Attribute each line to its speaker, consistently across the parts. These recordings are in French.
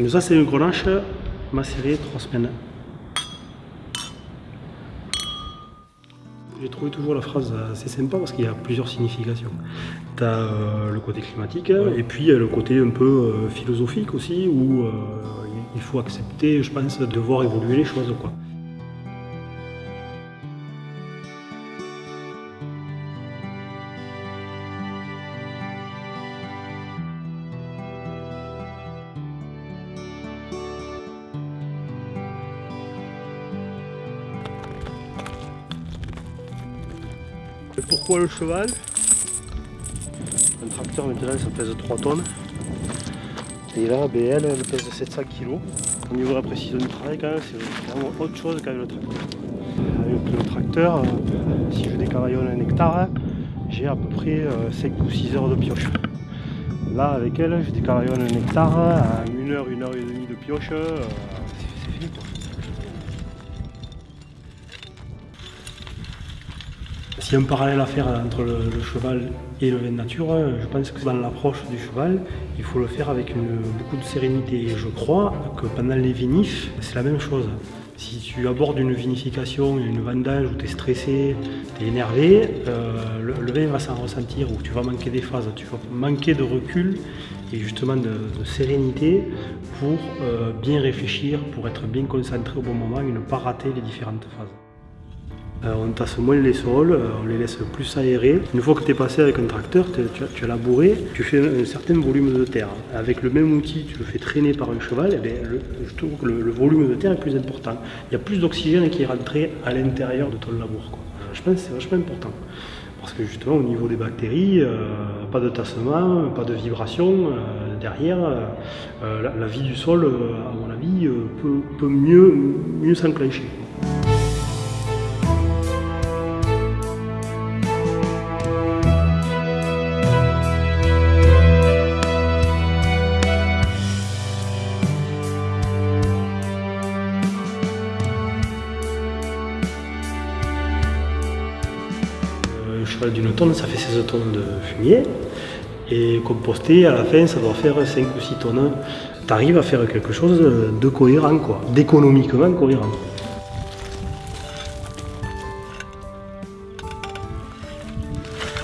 Speaker 1: Donc ça c'est une grenache macérée 3 semaines. J'ai trouvé toujours la phrase assez sympa parce qu'il y a plusieurs significations. Tu as euh, le côté climatique et puis le côté un peu euh, philosophique aussi où euh, il faut accepter, je pense, de voir évoluer les choses. Quoi. Pourquoi le cheval? Un tracteur maintenant ça pèse 3 tonnes. Et là, BL, elle pèse 700 kg. Au niveau de la précision du travail, c'est vraiment autre chose qu'avec le tracteur. Avec le tracteur, euh, si je décavaillonne un hectare, j'ai à peu près 5 euh, ou 6 heures de pioche. Là, avec elle, je décavaillonne un hectare à 1 heure, 1 heure et demie de pioche, euh, c'est fini. S'il y a un parallèle à faire entre le, cheval et le vin nature, je pense que dans l'approche du cheval, il faut le faire avec beaucoup de sérénité. Et je crois que pendant les vinifs, c'est la même chose. Si tu abordes une vinification, une vendange où tu es stressé, tu es énervé, euh, le, vin va s'en ressentir, ou tu vas manquer des phases, tu vas manquer de recul et justement de, sérénité pour euh, bien réfléchir, pour être bien concentré au bon moment et ne pas rater les différentes phases. Euh, on tasse moins les sols, euh, on les laisse plus aérer. Une fois que tu es passé avec un tracteur, tu as, labouré, tu fais un, certain volume de terre. Avec le même outil, tu le fais traîner par un cheval, eh je trouve que le, volume de terre est plus important. Il y a plus d'oxygène qui est rentré à l'intérieur de ton labour. Je pense que c'est vachement important. Parce que justement, au niveau des bactéries, euh, pas de tassement, pas de vibration derrière. la, vie du sol, à mon avis, peut, mieux s'enclencher. D'une tonne, ça fait 16 tonnes de fumier. Et composter, à la fin, ça doit faire 5 ou 6 tonnes. Tu arrives à faire quelque chose de cohérent, quoi, d'économiquement cohérent.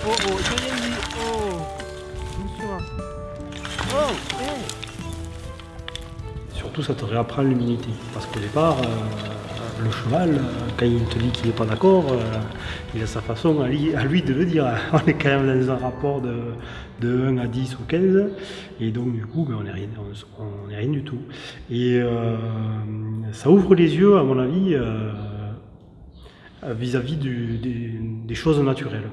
Speaker 1: Oh, oh, oh, Surtout, ça te réapprend l'humilité. Parce qu'au départ, euh, le cheval, euh, quand il te dit qu'il n'est pas d'accord, euh, il a sa façon à lui, de le dire. On est quand même dans un rapport de, 1 à 10 ou 15, et donc du coup, ben, on n'est rien, rien du tout. Et euh, ça ouvre les yeux, à mon avis, vis-à-vis des, choses naturelles.